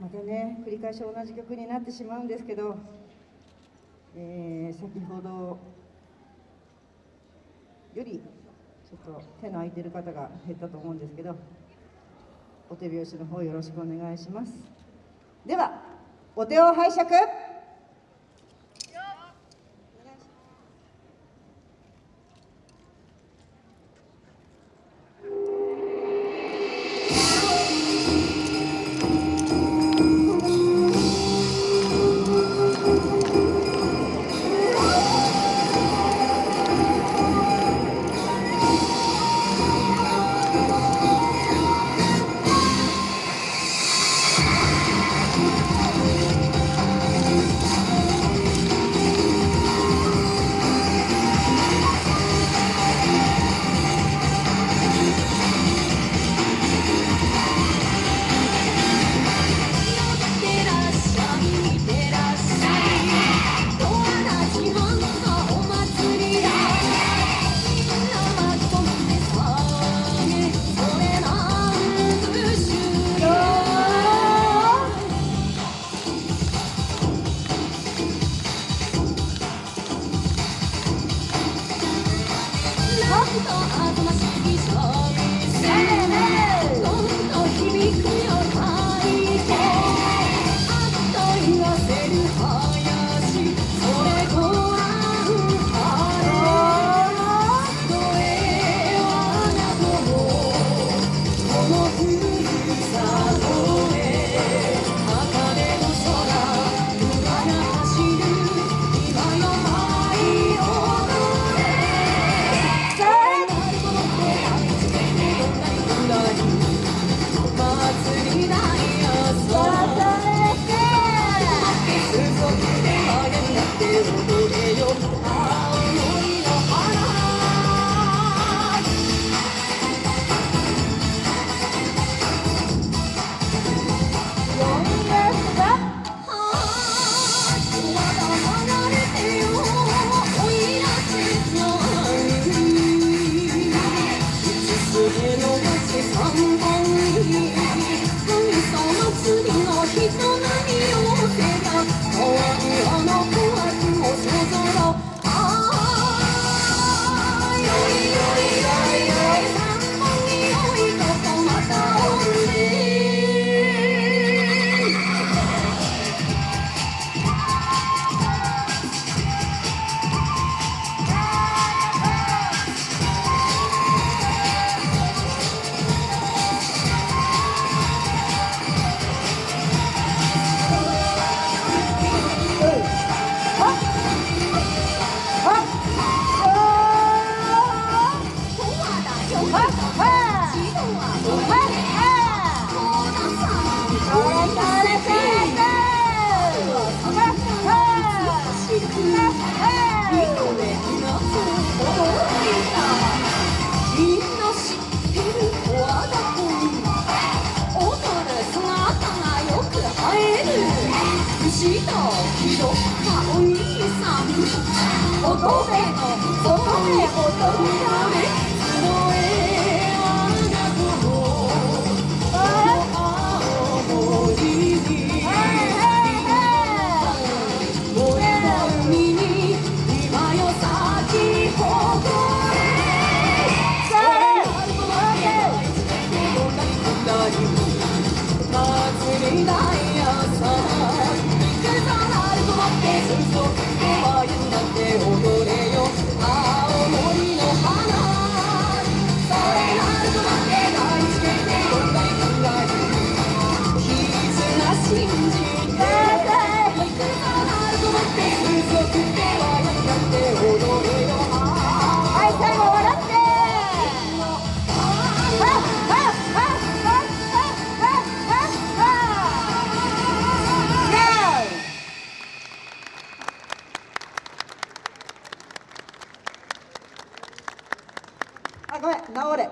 またね繰り返し同じ曲になってしまうんですけど、えー、先ほどよりちょっと手の空いてる方が減ったと思うんですけどお手拍子の方よろしくお願いします。ではお手を拝借。した乙女の乙女乙ごめん治れ。